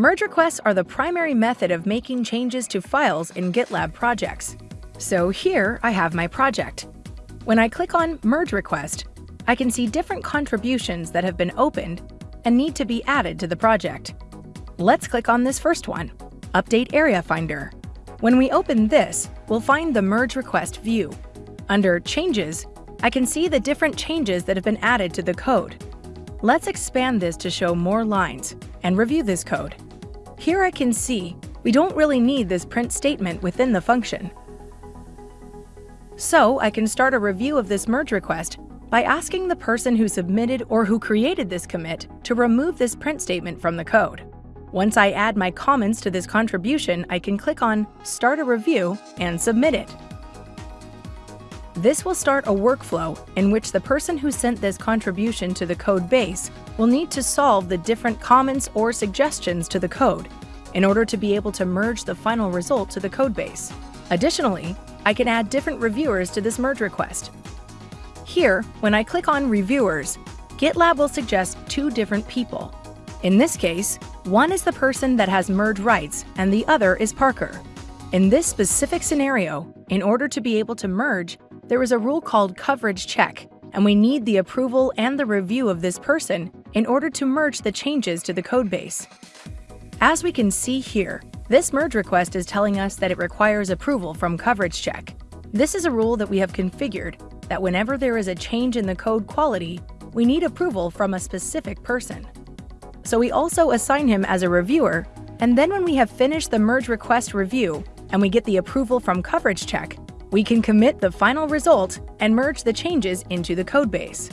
Merge requests are the primary method of making changes to files in GitLab projects. So here I have my project. When I click on Merge Request, I can see different contributions that have been opened and need to be added to the project. Let's click on this first one, Update Area Finder. When we open this, we'll find the Merge Request view. Under Changes, I can see the different changes that have been added to the code. Let's expand this to show more lines and review this code. Here I can see we don't really need this print statement within the function. So I can start a review of this merge request by asking the person who submitted or who created this commit to remove this print statement from the code. Once I add my comments to this contribution, I can click on Start a Review and submit it. This will start a workflow in which the person who sent this contribution to the code base will need to solve the different comments or suggestions to the code in order to be able to merge the final result to the codebase. Additionally, I can add different reviewers to this merge request. Here, when I click on Reviewers, GitLab will suggest two different people. In this case, one is the person that has merge rights and the other is Parker. In this specific scenario, in order to be able to merge, there is a rule called coverage check, and we need the approval and the review of this person in order to merge the changes to the codebase. As we can see here, this merge request is telling us that it requires approval from coverage check. This is a rule that we have configured that whenever there is a change in the code quality, we need approval from a specific person. So we also assign him as a reviewer, and then when we have finished the merge request review and we get the approval from coverage check, we can commit the final result and merge the changes into the codebase.